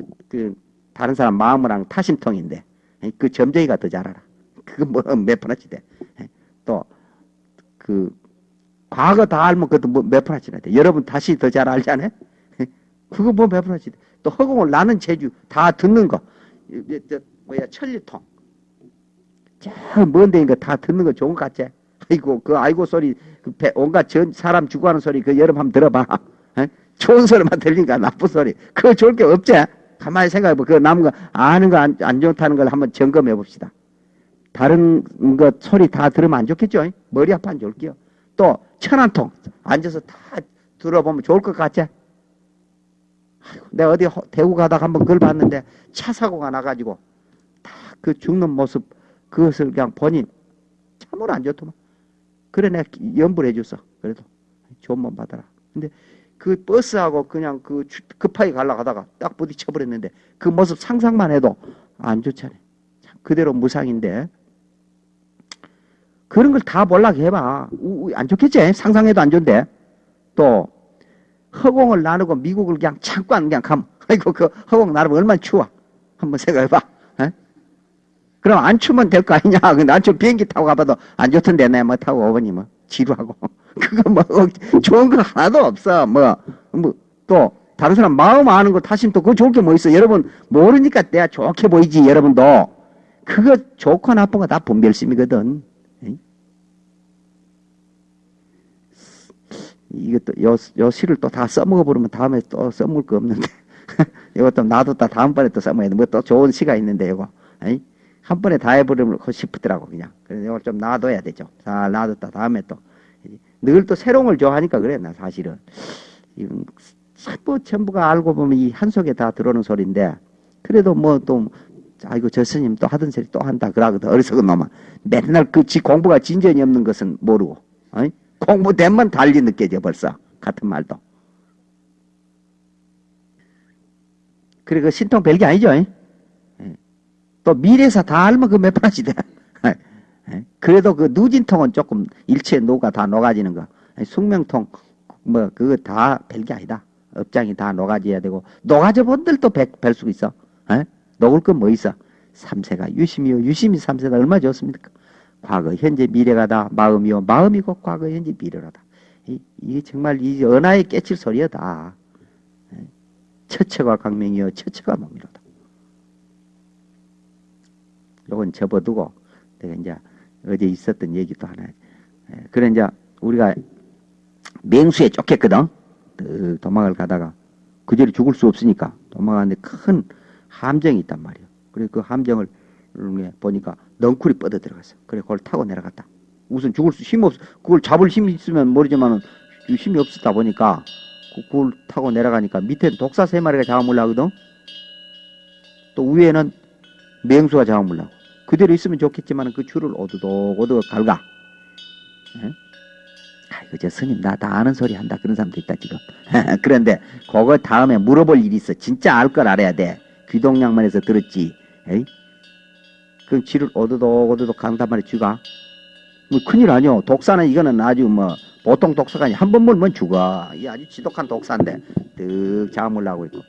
그, 그 다른 사람 마음이랑 타심통인데 그 점쟁이가 더 잘 알아. 그거 뭐몇 푼어치 돼. 또 그 과거 다 알면 그것도 뭐몇 푼어치나 돼. 여러분 다시 더 잘 알잖아요. 그거 뭐몇 푼어치 돼. 또 허공을 나는 재주 다 듣는 거. 뭐야 천리통. 저 먼데 인거 다 듣는 거 좋은 거 같지? 아이고 그 아이고 소리 그 배, 온갖 전 사람 죽어가는 소리 그 여러분 한번 들어봐. 에? 좋은 소리만 들리니까 나쁜 소리. 그거 좋을 게 없지? 가만히 생각해봐. 그 남은 거 아는 거 안 안 좋다는 걸 한번 점검해 봅시다. 다른 것 소리 다 들으면 안 좋겠죠? 머리 아파 안 좋을게요. 또 천안통 앉아서 다 들어보면 좋을 것 같지? 아이고, 내가 어디 대구 가다가 한번 그걸 봤는데 차 사고가 나가지고 다 그 죽는 모습 그것을 그냥 보니 참으로 안 좋더만. 그래 내가 연불해 줬어. 그래도 좋은 몸 받아라. 근데 그 버스하고 그냥 그 급하게 가려고 다가 딱 부딪혀 버렸는데 그 모습 상상만 해도 안 좋잖아요. 그대로 무상인데 그런 걸 다 몰라게 해봐. 안 좋겠지? 상상해도 안 좋은데. 또 허공을 나누고 미국을 그냥 잠깐 그냥 가면 아이고 그 허공 나누면 얼마나 추워. 한번 생각해봐. 그럼 안 추면 될 거 아니냐. 난좀 비행기 타고 가봐도 안 좋던데, 내뭐 타고 오버니 뭐. 지루하고. 그거 뭐, 좋은 거 하나도 없어. 뭐, 뭐, 또, 다른 사람 마음 아는 거 타시면 또 그거 좋을 게 뭐 있어. 여러분, 모르니까 내가 좋게 보이지, 여러분도. 그거 좋고 나쁜 거 다 분별심이거든. 이것도, 요, 요 시를 또 다 써먹어 버리면 다음에 또 써먹을 거 없는데. 이것도 놔뒀다 다음번에 또 써먹어야 돼. 뭐 또 좋은 시가 있는데, 이거. 한 번에 다 해버리고 싶더라고 그냥. 그래서 이걸 좀 놔둬야 되죠. 잘 놔뒀다 다음에 또 늘 또 새로운 걸 좋아하니까 그래 나 사실은. 전부 전부가 알고 보면 이 한 속에 다 들어오는 소리인데 그래도 뭐 또 아이고 저 스님 또 하던 소리 또 한다 그러거든 어리석은 놈아 맨날 그 지 공부가 진전이 없는 것은 모르고 어이? 공부되면 달리 느껴져 벌써 같은 말도 그래 그 신통 별게 아니죠 이? 또 미래사 다 알면 그몇 프라지 돼. 그래도 그 누진통은 조금 일체 녹아 다 녹아지는 거. 숙명통 뭐 그거 다 별게 아니다. 업장이 다 녹아져야 되고 녹아져 본들도 별 수가 있어. 에? 녹을 건 뭐 있어? 삼세가 유심이요. 유심이 삼세가 얼마나 좋습니까? 과거, 현재, 미래가 다 마음이요. 마음이 고 과거, 현재, 미래라다. 이, 게 정말 이 언하에 깨칠 소리여다. 처처가 강명이요. 처처가 몸이로다. 요건 접어두고 내가 이제 어제 있었던 얘기도 하나. 예, 그래 이제 우리가 맹수에 쫓겼거든. 도망을 가다가 그 자리 죽을 수 없으니까 도망가는데 큰 함정이 있단 말이야. 그래 그 함정을 보니까 넝쿨이 뻗어 들어갔어. 그래 그걸 타고 내려갔다. 우선 죽을 수힘 없, 그걸 잡을 힘이 있으면 모르지만은 힘이 없었다 보니까 그, 그걸 타고 내려가니까 밑에 독사 세 마리가 잡아물라 하거든. 또 위에는 맹수가 잡아물라고. 그대로 있으면 좋겠지만 그 줄을 오도독 오도독 갈가. 예? 아이고 저 스님 나 다 아는 소리 한다 그런 사람도 있다 지금. 그런데 그거 다음에 물어볼 일이 있어. 진짜 알 걸 알아야 돼. 귀동양만에서 들었지. 에이? 그럼 쥐를 오도독 오도독 간단 말이야 쥐가. 뭐 큰일 아니요. 독사는 이거는 아주 뭐 보통 독사가 아니 한번 물면 죽어. 이 아주 지독한 독사인데 득 잡아물라고 있고.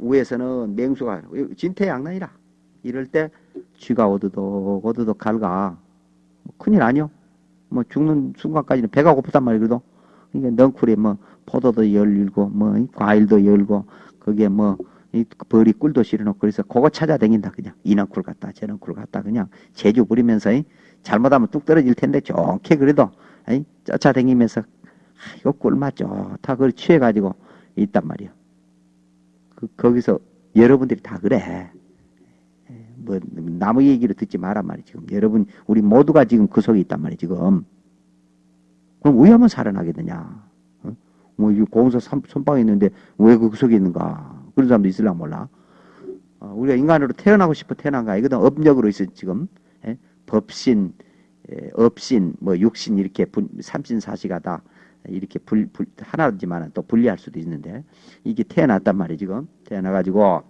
위에서는 맹수가 진태양난이라. 이럴 때 쥐가 오드독 오드독 갈가. 뭐 큰일 아니요 뭐 죽는 순간까지는 배가 고프단 말이거든 이게 넝쿨에 뭐 포도도 열고 뭐 과일도 열고 그게 뭐이 벌이 꿀도 실어놓고 그래서 그거 찾아다닌다 그냥. 이 넝쿨 갔다 저 넝쿨 갔다 그냥. 제주 부리면서 잘못하면 뚝 떨어질 텐데 좋게 그래도 이 쫓아다니면서 아, 이거 꿀맛 좋다 그걸 취해가지고 있단 말이야 그, 거기서 여러분들이 다 그래 뭐 남의 얘기를 듣지 마란 말이지 지금. 여러분 우리 모두가 지금 그 속에 있단 말이지 지금. 그럼 왜 하면 살아나게 되냐? 어? 뭐 공사 선방에 있는데 왜 그 속에 있는가? 그런 사람도 있을라 몰라. 어, 우리가 인간으로 태어나고 싶어 태어난 거 아니거든 업력으로 있어 지금. 예? 법신 예, 업신 뭐 육신 이렇게 분, 삼신 사시가 다. 이렇게 불, 불 하나지만 또 분리할 수도 있는데. 이게 태어났단 말이지 지금. 태어나가지고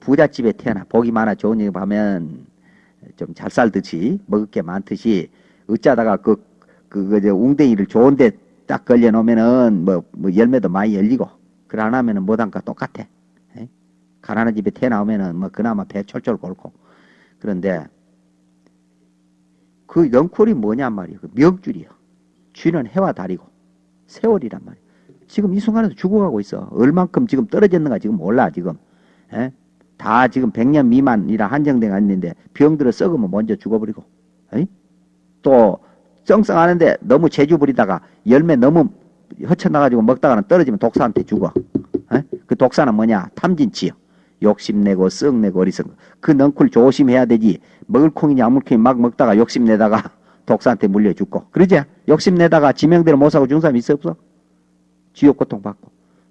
부잣집에 태어나 복이 많아 좋은 일 하면 좀 잘 살듯이 먹을 게 많듯이 어쩌다가 그, 그, 그, 저 웅댕이를 좋은데 딱 걸려 놓으면은 뭐, 뭐 열매도 많이 열리고 그걸 안 하면은 못한까 똑같아. 에? 가난한 집에 태 나오면은 뭐 그나마 배 철철 곪고. 그런데 그 영콜이 뭐냔 말이에요. 그 명줄이요. 쥐는 해와 달이고 세월이란 말이에요. 지금 이 순간에도 죽어가고 있어. 얼만큼 지금 떨어졌는가 지금 몰라 지금. 에? 다 지금 100년 미만이라 한정된 있는데 병들어 썩으면 먼저 죽어버리고. 에? 또 썽썽하는데 너무 재주 부리다가 열매 너무 허쳐나가지고 먹다가는 떨어지면 독사한테 죽어. 에? 그 독사는 뭐냐? 탐진치요. 욕심내고 썩내고 어리석은 그 넝쿨 조심해야 되지. 먹을 콩이냐 아물콩이 막 먹다가 욕심내다가 독사한테 물려 죽고. 그러지? 욕심내다가 지명대로 못 사고 죽은 사람 있어 없어? 지옥 고통 받고.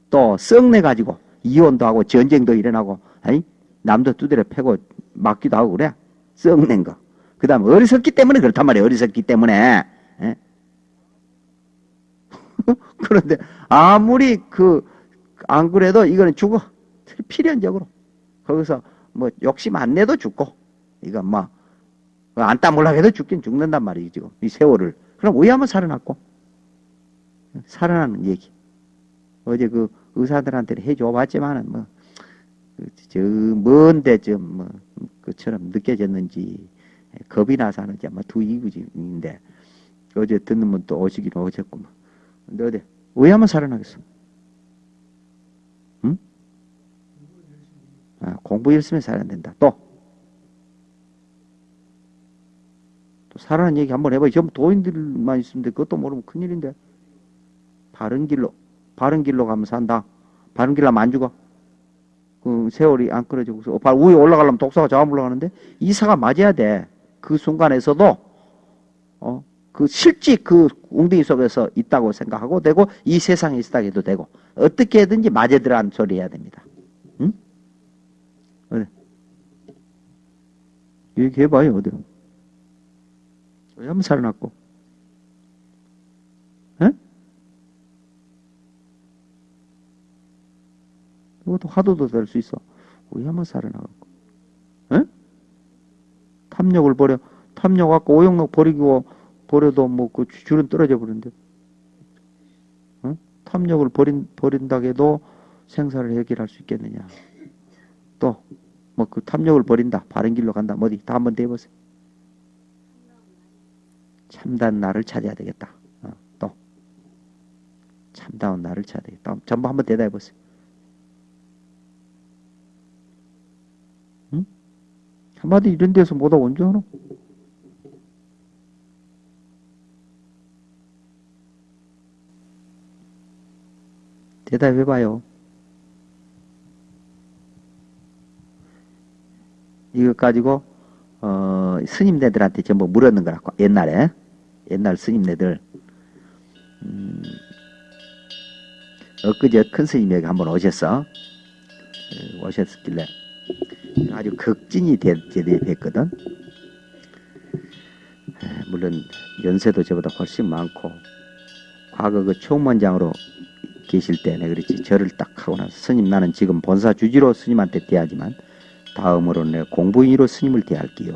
또 썩내 가지고 이혼도 하고 전쟁도 일어나고 아니? 남도 두드려 패고 맞기도 하고 그래. 썩낸 거. 그 다음 어리석기 때문에 그렇단 말이에요. 어리석기 때문에. 예? 그런데 아무리 그 안 그래도 이거는 죽어. 필연적으로. 거기서 뭐 욕심 안 내도 죽고 이거 뭐안 따물라 해도 죽긴 죽는단 말이지 지금 이 세월을. 그럼 왜 한번 살아났고 살아나는 얘기. 어제 그 의사들한테 해줘 봤지만은 뭐 저 먼데 좀뭐 그처럼 느껴졌는지 겁이 나서 하는지 아마 두 이구지인데 어제 듣는 분 또 오시긴 오셨구만. 근데 어디 왜 하면 살아나겠어? 응? 아, 공부 열심히 살아야 된다. 또. 또 살아난 얘기 한번 해봐요. 전부 도인들만 있으면 돼. 그것도 모르면 큰일인데. 바른 길로, 바른 길로 가면 산다. 바른 길로 하면 안 죽어. 그 세월이 안 끊어지고서 어, 위에 올라가려면 독사가 잡아 올라가는데 이사가 맞아야 돼. 그 순간에서도 어, 그 실제 그 웅덩이 속에서 있다고 생각하고 되고 이 세상에 있다 해도 되고 어떻게든지 맞아들라는 소리 해야 됩니다. 응? 어디? 얘기해봐요 어디? 왜 한번 살아났고? 에? 이것도 화두도 될 수 있어. 왜 한번 살아나갖고? 에? 탐욕을 버려. 탐욕 아까 오용록 버리고 버려도 뭐 그 줄은 떨어져 버리는데. 어? 탐욕을 버린 버린다 해도 생사를 해결할 수 있겠느냐. 또 뭐 그 탐욕을 버린다. 바른 길로 간다. 뭐 어디 다 한번 대보세요. 참다운 나를 찾아야 되겠다. 어, 또 참다운 나를 찾아야 되겠다. 전부 한번 대답해 보세요. 한마디 이런 데서 뭐다 언제 하노? 대답해봐요. 이것 가지고 어, 스님네들한테 전부 물었는 거라고 옛날에 옛날 스님네들 음, 엊그제 큰 여기 한번 오셨어 예, 오셨길래 아주 극진이 대대했거든 물론 연세도 저보다 훨씬 많고 과거 그 총무원장으로 계실 때 내가 그랬지 절을 딱 하고 나서 스님 나는 지금 본사 주지로 스님한테 대하지만 다음으로 내가 공부인으로 스님을 대할게요.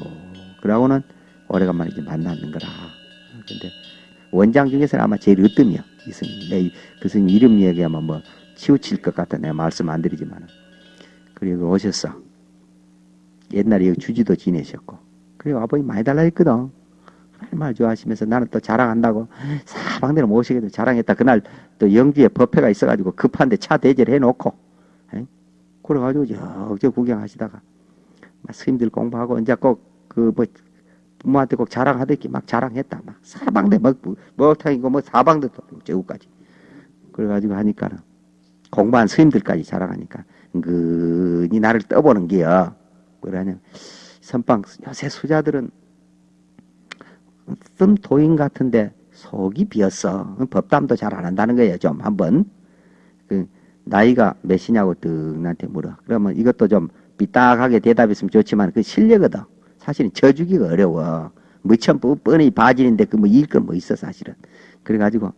그러고는 오래간만에 이제 만났는 거라. 근데 원장 중에서는 아마 제일 으뜸이야. 이 스님. 내그 스님 이름 얘기하면 뭐 치우칠 것 같아. 내가 말씀 안 드리지만. 그리고 오셨어. 옛날에 여기 주지도 지내셨고. 그리고 아버님 많이 달라 했거든. 정말 좋아하시면서 나는 또 자랑한다고 사방대로 모시게도 자랑했다. 그날 또 영주에 법회가 있어가지고 급한데 차 대절 해놓고 그래가지고 저저 구경하시다가 스님들 공부하고 이제 꼭 그 뭐 부모한테 꼭 자랑하듯이 막 자랑했다. 막 사방대 뭐 먹탕이고 뭐 사방대 저우까지 그래가지고 하니까는 공부한 스님들까지 자랑하니까 은근히 나를 떠보는 게요. 그러냐 선방 요새 수자들은 좀 도인 같은데 속이 비었어. 법담도 잘 안 한다는 거예요. 좀 한번 그 나이가 몇이냐고 뜩 나한테 물어. 그러면 이것도 좀 삐딱하게 대답했으면 좋지만 그 실력거든. 사실은 저주기가 어려워. 무천 뻔히 바질인데 그 뭐 일건 뭐 있어 사실은. 그래가지고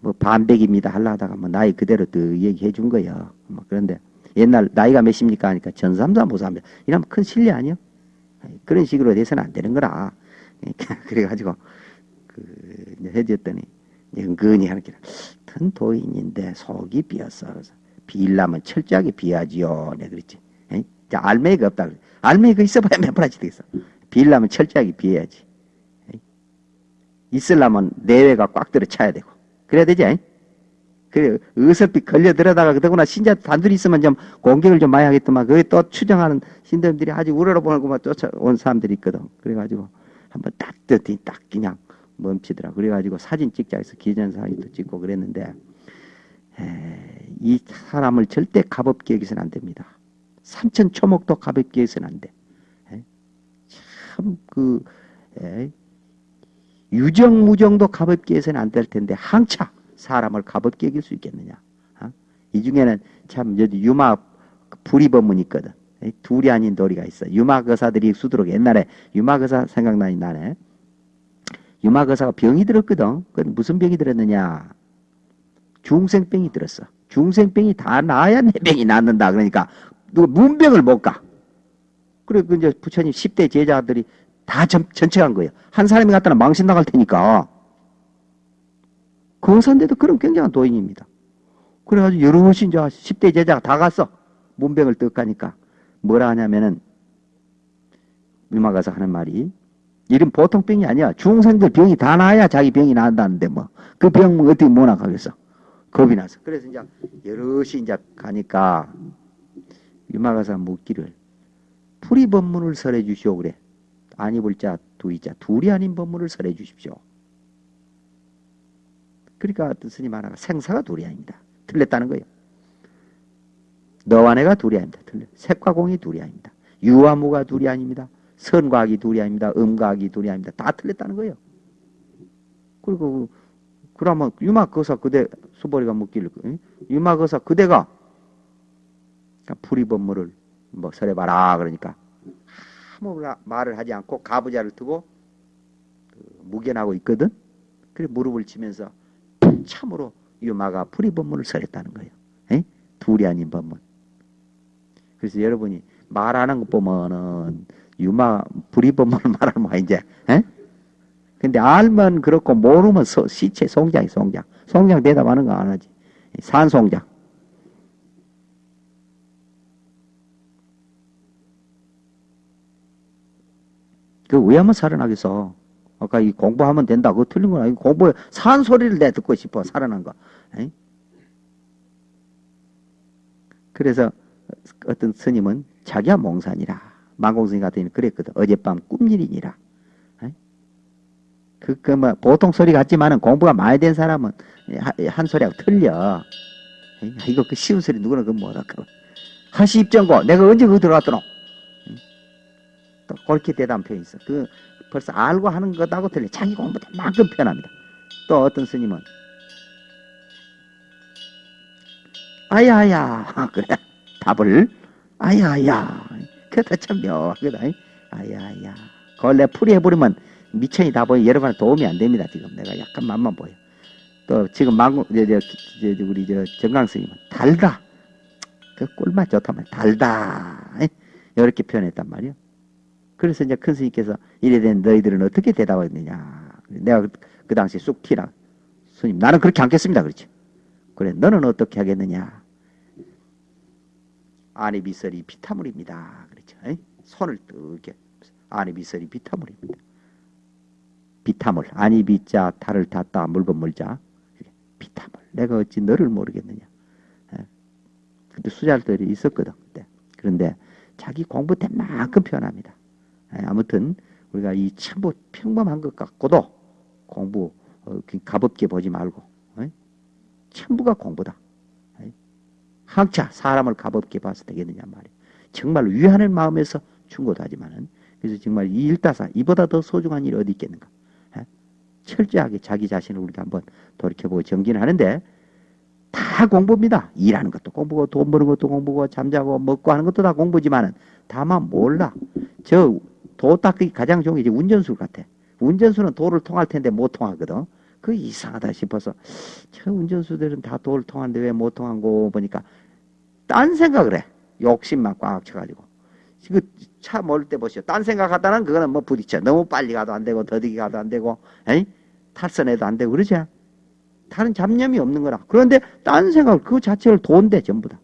뭐 반백입니다 할라 하다가 뭐 나이 그대로 또 얘기해 준 거예요. 뭐 그런데 옛날 나이가 몇입니까 하니까 전삼삼 보삼입니다. 이러면 큰 실례 아니요? 그런 식으로 돼서는 안 되는 거라. 그래가지고 그 해줬더니 은근히 하는 게큰 도인인데 속이 비었어. 비일라면 철저하게 비하지요. 내 그랬지. 에? 자, 알맹이가 없다. 그래. 알맹이가 있어봐야 몇 프라지 되겠어. 비일라면 철저하게 비해야지. 에? 있으려면 내외가 꽉 들어 차야 되고. 그래야 되지. 에? 그래, 어설피 걸려 들어다가, 그러구나, 신자 단둘이 있으면 좀 공격을 좀 많이 하겠더만, 그게 또 추정하는 신도들이 아주 우러러보고만 쫓아온 사람들이 있거든. 그래가지고, 한번 따뜻히 딱 그냥 멈추더라. 그래가지고 사진 찍자 해서 기념사진도 찍고 그랬는데, 에, 이 사람을 절대 가볍게 여기서는 안 됩니다. 삼천 초목도 가볍게 여기서는 안 돼. 참, 그, 에, 유정무정도 가볍게 해서는 안 될 텐데, 항차 사람을 가볍게 여길 수 있겠느냐. 어? 이 중에는 참, 여기 유마 불이법문이 있거든. 에, 둘이 아닌 도리가 있어. 유마거사들이 수두룩 옛날에 유마거사 생각나니 나네. 유마거사가 병이 들었거든. 그 무슨 병이 들었느냐. 중생병이 들었어. 중생병이 다 나아야 내 병이 낫는다. 그러니까 누가 문병을 못 가. 그래 그 이제 부처님 10대 제자들이 다 전, 전체한 거예요. 한 사람이 갖다가 망신 나갈 테니까. 거산데도 그런 굉장한 도인입니다. 그래가지고 여럿이 이제 10대 제자가 다 갔어. 문병을 떡하니까. 뭐라 하냐면은 유마 가서 하는 말이 이런 보통 병이 아니야. 중생들 병이 다 나아야 자기 병이 나은다는데 뭐. 그 병 어떻게 못 나가겠어. 겁이 나서. 그래서 이제 여럿이 이제 가니까 유마가사 묻기를 풀이 법문을 설해 주시오 그래. 안 입을 자 두이자 둘이 아닌 법문을 설해 주십시오. 그러니까 스님 하나가 생사가 둘이 아닙니다. 틀렸다는 거예요. 너와 내가 둘이 아닙니다. 틀려. 색과 공이 둘이 아닙니다. 유와 무가 둘이 아닙니다. 선과 악이 둘이 아닙니다. 음과 악이 둘이 아닙니다. 다 틀렸다는 거예요. 그리고 그러면 유마거사 그대 수보리가 묻기를 유마거사 그대가 풀이법문을 뭐 설해봐라 그러니까 아무 말을 하지 않고 가부자를 두고 그 무견하고 있거든. 그래 무릎을 치면서 참으로 유마가 풀이법문을 설했다는 거예요. 에? 둘이 아닌 법문. 그래서 여러분이 말하는 것 보면은 유마 불이법문을 말하는 거야 이제. 에? 근데 알면 그렇고 모르면 서, 시체 송장이 송장. 송장 대답하는 거 안 하지. 산송장. 그 왜 한번 살아나겠어? 아까 이 공부하면 된다. 그거 틀린 건 아니고 공부에 산 소리를 내 듣고 싶어. 살아난 거. 에이? 그래서 어떤 스님은 자기야 몽산이라. 망공스님 같은 경우는 그랬거든. 어젯밤 꿈일이니라. 그, 그, 뭐, 보통 소리 같지만은 공부가 많이 된 사람은 한 소리하고 틀려. 이거 그 쉬운 소리 누구나 그거 못할까. 하시 입정고, 내가 언제 그거 들어갔더노? 또 그렇게 대답 표현이 있어. 그 벌써 알고 하는 것하고 틀려. 자기 공부도 만큼 표현합니다. 또 어떤 스님은 아야야 그래 답을 아야야 그게 참 묘하거든. 아야야 그걸 풀이 해버리면 미천이 다 보여 여러분한테 도움이 안 됩니다. 지금 내가 약간 맛만 보여. 또 지금 망고 우리 저 정강 스님은 달다. 그 꿀맛 좋다면 달다. 이렇게 표현했단 말이요. 그래서 이제 큰 스님께서 이래 된 너희들은 어떻게 대답하겠느냐. 내가 그, 그 당시 쑥 티라. 스님, 나는 그렇게 않겠습니다. 그렇지. 그래, 너는 어떻게 하겠느냐. 안에 비설이 비타물입니다. 그렇죠. 손을 뜨게. 안에 비설이 비타물입니다. 비타물. 안이 비자, 달을 탔다, 물건 물자. 비타물. 내가 어찌 너를 모르겠느냐. 에? 그때 수잘들이 있었거든. 그때. 그런데 자기 공부 된 만큼 표현합니다. 예, 아무튼 우리가 이 전부 평범한 것 같고도 공부 어, 가볍게 보지 말고 어? 전부가 공부다. 어? 학자 사람을 가볍게 봐서 되겠느냐 말이야. 정말 위하는 마음에서 충고하지만은 그래서 정말 이 일다사 이보다 더 소중한 일이 어디 있겠는가. 예? 철저하게 자기 자신을 우리가 한번 돌이켜보고 정진을 하는데 다 공부입니다. 일하는 것도 공부고 돈 버는 것도 공부고 잠자고 먹고 하는 것도 다 공부지만은 다만 몰라. 저 도 닦기 가장 좋은 게 이제 운전수 같아. 운전수는 도를 통할 텐데 못 통하거든. 그 이상하다 싶어서 저 운전수들은 다 도를 통하는데 왜 못 통한 거 보니까 딴 생각을 해. 욕심만 꽉 쳐가지고. 그차 몰때 보시오. 딴 생각하다는 그거는 뭐 부딪혀. 너무 빨리 가도 안 되고 더디게 가도 안 되고 에이? 탈선해도 안 되고 그러지? 다른 잡념이 없는 거라. 그런데 딴 생각을 그 자체를 돈대 전부 다.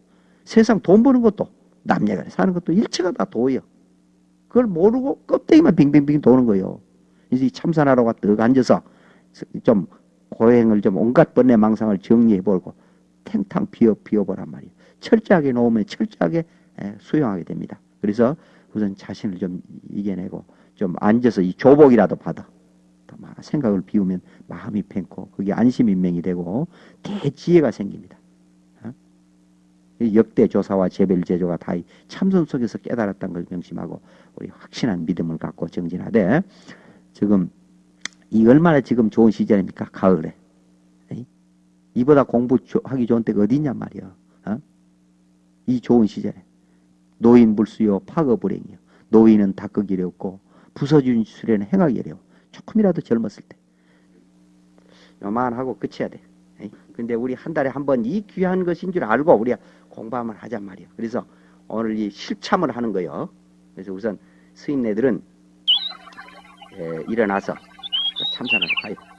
세상 돈 버는 것도 남녀간에 사는 것도 일체가 다 도예요. 그걸 모르고 껍데기만 빙빙빙 도는 거예요. 이제 이 참선하러가 떡 앉아서 좀 고행을 좀 온갖 번뇌 망상을 정리해보고 탱탕 비워 비워보란 말이에요. 철저하게 놓으면 철저하게 에, 수용하게 됩니다. 그래서 우선 자신을 좀 이겨내고 좀 앉아서 이 조복이라도 받아. 생각을 비우면 마음이 팽고 그게 안심인명이 되고 대지혜가 생깁니다. 역대 조사와 제별 제조가 다이 참선 속에서 깨달았다는 걸 명심하고 우리 확신한 믿음을 갖고 정진하되 지금 이 얼마나 지금 좋은 시절입니까? 가을에. 이보다 공부하기 좋은 때가 어디냐 말이야. 어? 이 좋은 시절에. 노인 불수요 파거불행이요. 노인은 닦기 어렵고 부서진 수레는 행하기 어려워. 조금이라도 젊었을 때. 요만하고 끝이야 돼. 근데 우리 한 달에 한 번 이 귀한 것인 줄 알고 우리가 공부하면 하잔 말이야. 그래서 오늘 이 실참을 하는 거요. 그래서 우선 스님네들은 에, 일어나서 참선하러 가요.